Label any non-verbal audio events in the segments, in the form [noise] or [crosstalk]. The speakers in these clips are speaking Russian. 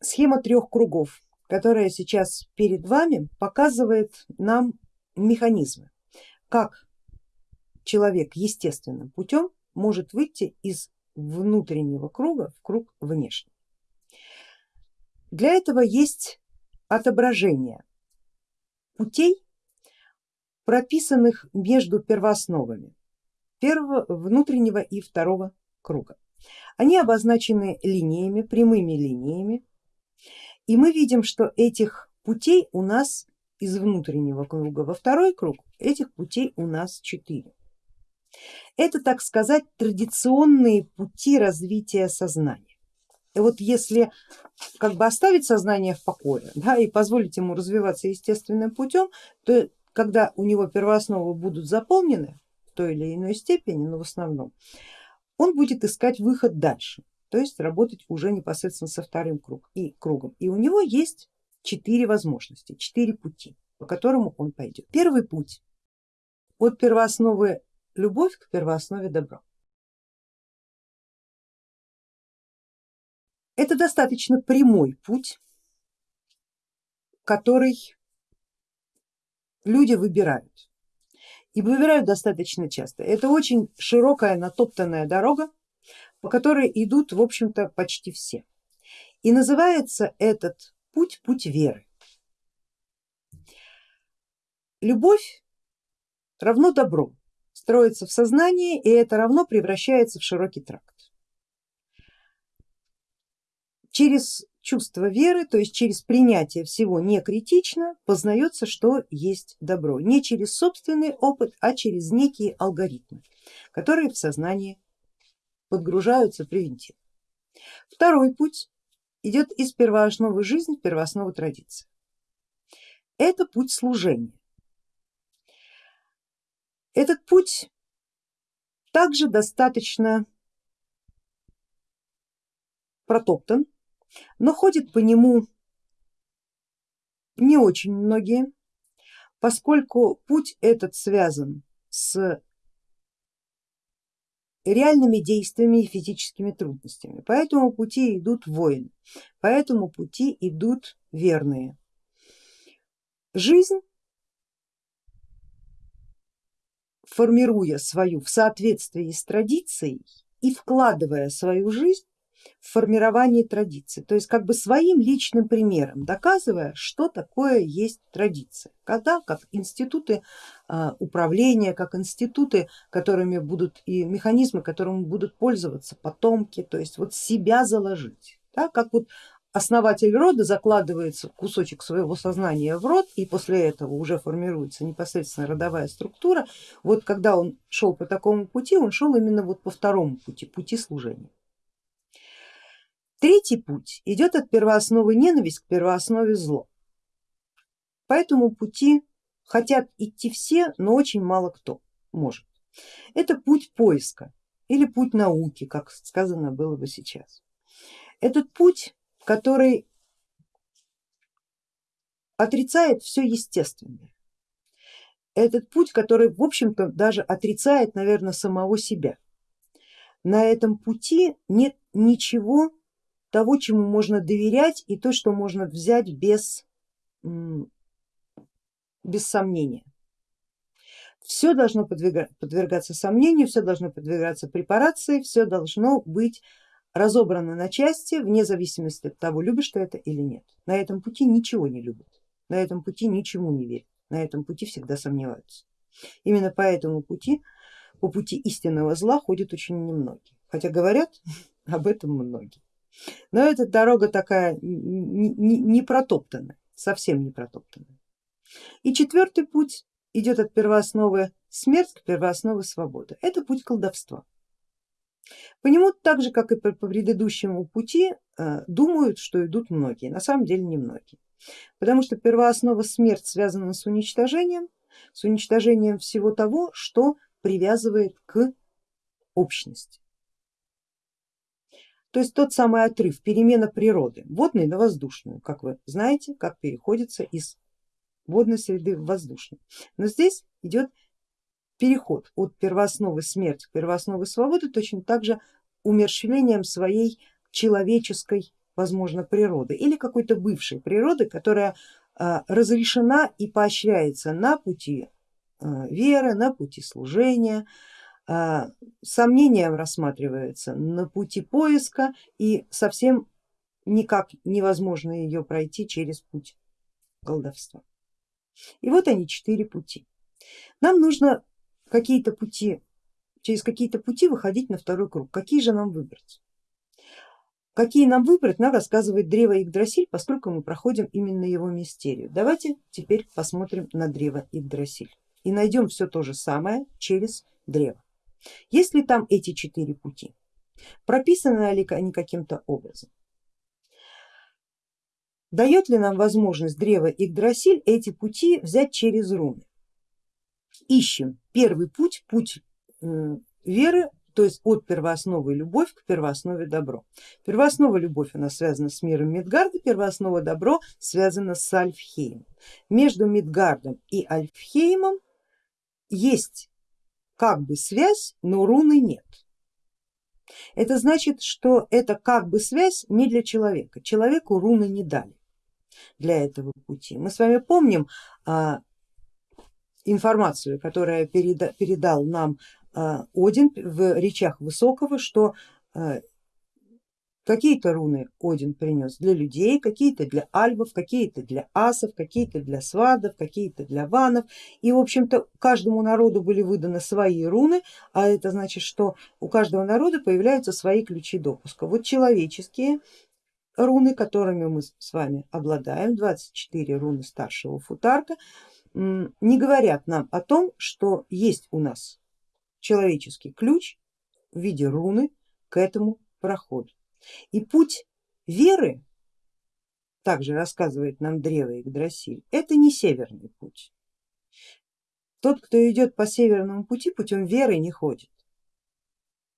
Схема трех кругов, которая сейчас перед вами, показывает нам механизмы, как человек естественным путем может выйти из внутреннего круга в круг внешний. Для этого есть отображение путей, прописанных между первоосновами первого, внутреннего и второго круга. Они обозначены линиями, прямыми линиями, и мы видим, что этих путей у нас из внутреннего круга во второй круг, этих путей у нас четыре. Это, так сказать, традиционные пути развития сознания. И вот если как бы оставить сознание в покое да, и позволить ему развиваться естественным путем, то когда у него первоосновы будут заполнены в той или иной степени, но в основном, он будет искать выход дальше, то есть работать уже непосредственно со вторым круг, и кругом. И у него есть четыре возможности, четыре пути, по которому он пойдет. Первый путь от первоосновы любовь к первооснове добро. Это достаточно прямой путь, который люди выбирают и выбирают достаточно часто. Это очень широкая натоптанная дорога, по которой идут в общем-то почти все. И называется этот путь путь веры. Любовь равно добро, строится в сознании и это равно превращается в широкий тракт. Через чувство веры, то есть через принятие всего не критично, познается, что есть добро. Не через собственный опыт, а через некие алгоритмы, которые в сознании подгружаются превентивно. Второй путь идет из первоосновы жизни в первооснову традиции. Это путь служения. Этот путь также достаточно протоптан, но ходят по нему не очень многие, поскольку путь этот связан с реальными действиями и физическими трудностями. По этому пути идут воины, по этому пути идут верные. Жизнь, формируя свою в соответствии с традицией и вкладывая свою жизнь, в формировании традиции, то есть как бы своим личным примером доказывая, что такое есть традиция, когда как институты а, управления, как институты, которыми будут и механизмы, которыми будут пользоваться потомки, то есть вот себя заложить, да, как вот основатель рода закладывается кусочек своего сознания в род и после этого уже формируется непосредственно родовая структура, вот когда он шел по такому пути, он шел именно вот по второму пути, пути служения. Третий путь идет от первоосновы ненависть к первооснове зло. По этому пути хотят идти все, но очень мало кто может. Это путь поиска или путь науки, как сказано было бы сейчас. Этот путь, который отрицает все естественное. Этот путь, который в общем-то даже отрицает, наверное, самого себя. На этом пути нет ничего того, чему можно доверять и то, что можно взять без, без сомнения. Все должно подвергаться сомнению, все должно подвергаться препарации, все должно быть разобрано на части вне зависимости от того, любишь ты это или нет. На этом пути ничего не любят, на этом пути ничему не верят, на этом пути всегда сомневаются. Именно по этому пути, по пути истинного зла ходят очень немногие, хотя говорят [laughs] об этом многие. Но эта дорога такая не протоптанная, совсем не протоптанная. И четвертый путь идет от первоосновы смерть к первооснове свободы. Это путь колдовства. По нему так же, как и по предыдущему пути, э, думают, что идут многие, на самом деле не многие. Потому что первооснова смерть связана с уничтожением, с уничтожением всего того, что привязывает к общности. То есть тот самый отрыв, перемена природы, водной на воздушную, как вы знаете, как переходится из водной среды в воздушную. Но здесь идет переход от первоосновы смерти к первоосновы свободы точно так же умерщвлением своей человеческой возможно, природы или какой-то бывшей природы, которая а, разрешена и поощряется на пути а, веры, на пути служения, а, сомнением рассматривается на пути поиска и совсем никак невозможно ее пройти через путь колдовства. И вот они четыре пути. Нам нужно какие-то пути, через какие-то пути выходить на второй круг. Какие же нам выбрать? Какие нам выбрать, нам рассказывает древо Игдрасиль, поскольку мы проходим именно его мистерию. Давайте теперь посмотрим на древо Игдрасиль и найдем все то же самое через древо. Есть ли там эти четыре пути? Прописаны ли они каким-то образом? Дает ли нам возможность древо Игдрасиль эти пути взять через руны? Ищем первый путь, путь веры то есть от первоосновы любовь к первооснове добро. Первооснова любовь она связана с миром Мидгарда, первооснова добро связана с Альфхеймом. Между Мидгардом и Альфхеймом есть как бы связь, но руны нет. Это значит, что это как бы связь не для человека, человеку руны не дали для этого пути. Мы с вами помним а, информацию, которая переда, передал нам а, Один в речах Высокого, что а, какие-то руны Один принес для людей, какие-то для альвов, какие-то для асов, какие-то для свадов, какие-то для ванов. И в общем-то каждому народу были выданы свои руны, а это значит, что у каждого народа появляются свои ключи допуска. Вот человеческие руны, которыми мы с вами обладаем, 24 руны старшего футарка, не говорят нам о том, что есть у нас человеческий ключ в виде руны к этому проходу. И путь веры, также рассказывает нам древо Игдрасиль, это не северный путь. Тот, кто идет по северному пути, путем веры не ходит.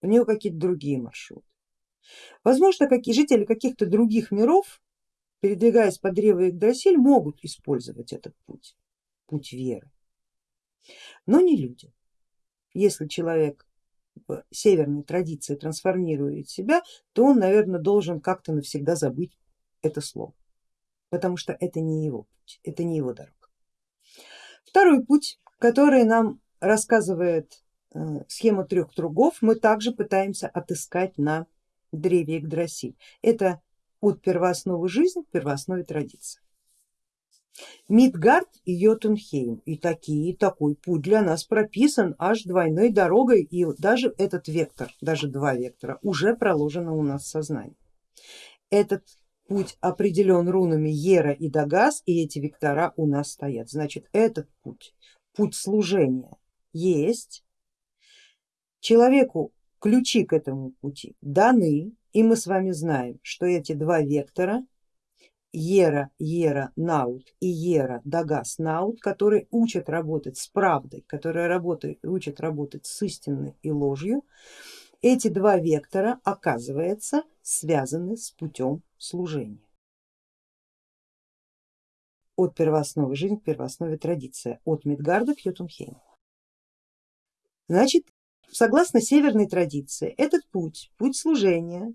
У него какие-то другие маршруты. Возможно, какие жители каких-то других миров, передвигаясь по древу Игдрасиль, могут использовать этот путь, путь веры, но не люди. Если человек в северной традиции трансформирует себя, то он, наверное, должен как-то навсегда забыть это слово, потому что это не его путь, это не его дорога. Второй путь, который нам рассказывает э, схема трех кругов, мы также пытаемся отыскать на древе Игдрасиль. Это от первоосновы жизни к первооснове традиции. Мидгард и Йотунхейм и такие, такой путь для нас прописан аж двойной дорогой и даже этот вектор, даже два вектора уже проложено у нас в сознании. Этот путь определен рунами Ера и Дагас и эти вектора у нас стоят. Значит этот путь, путь служения есть, человеку ключи к этому пути даны и мы с вами знаем, что эти два вектора Ера Ера Наут и Ера Дагас Наут, которые учат работать с правдой, которые работают, учат работать с истиной и ложью, эти два вектора оказывается связаны с путем служения. От первоосновы жизни к первооснове традиция, от Мидгарда к Йотунхейму. Значит, согласно северной традиции, этот путь, путь служения,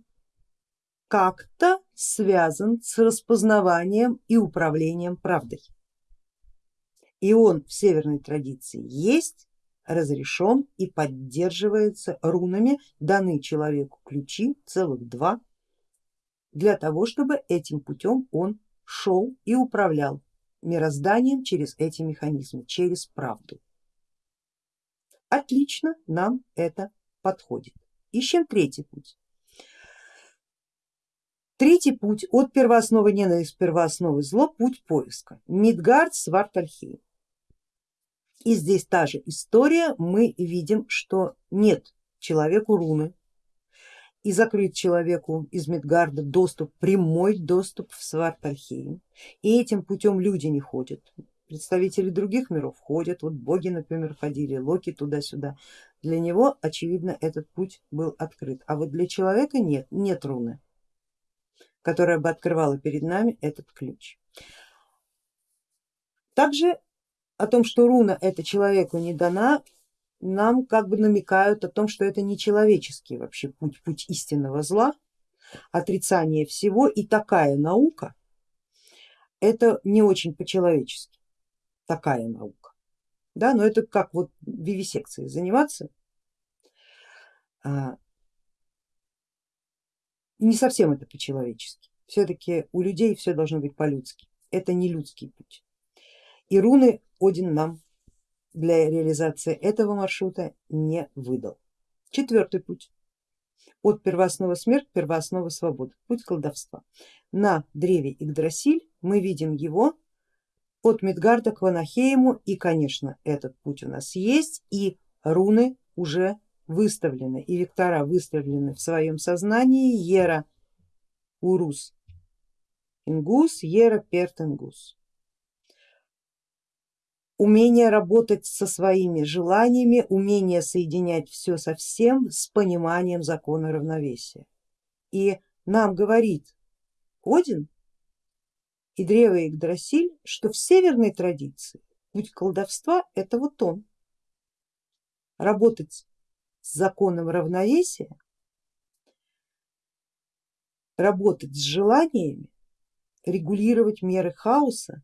как-то связан с распознаванием и управлением правдой. И он в северной традиции есть, разрешен и поддерживается рунами, даны человеку ключи, целых два, для того, чтобы этим путем он шел и управлял мирозданием через эти механизмы, через правду. Отлично нам это подходит. Ищем третий путь. Третий путь от первоосновы ненависть первоосновы зло, путь поиска. Мидгард, Свартальхейм. И здесь та же история, мы видим, что нет человеку руны и закрыть человеку из Мидгарда доступ, прямой доступ в Свартальхейм. И этим путем люди не ходят, представители других миров ходят, вот боги, например, ходили, Локи туда-сюда. Для него, очевидно, этот путь был открыт, а вот для человека нет, нет руны которая бы открывала перед нами этот ключ. Также о том, что руна это человеку не дана, нам как бы намекают о том, что это не человеческий вообще путь, путь истинного зла, отрицание всего и такая наука, это не очень по-человечески, такая наука. Да, но это как вот вивисекцией заниматься, а, не совсем это по-человечески. Все-таки у людей все должно быть по-людски. Это не людский путь. И руны Один нам для реализации этого маршрута не выдал. Четвертый путь. От первооснова смерть, первооснова свобода. Путь колдовства. На древе Игдрасиль мы видим его от Мидгарда к Ванахейму и конечно этот путь у нас есть и руны уже выставлены и вектора выставлены в своем сознании Ера Урус Ингус, Ера Перт Ингус умение работать со своими желаниями, умение соединять все со всем с пониманием закона равновесия. И нам говорит Один и древо Игдрасиль, что в северной традиции путь колдовства это вот он. Работать с законом равновесия, работать с желаниями, регулировать меры хаоса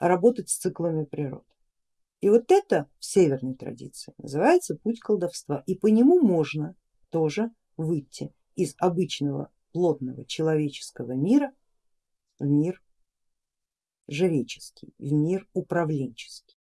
работать с циклами природы. И вот это в северной традиции называется путь колдовства и по нему можно тоже выйти из обычного плотного человеческого мира в мир жреческий, в мир управленческий.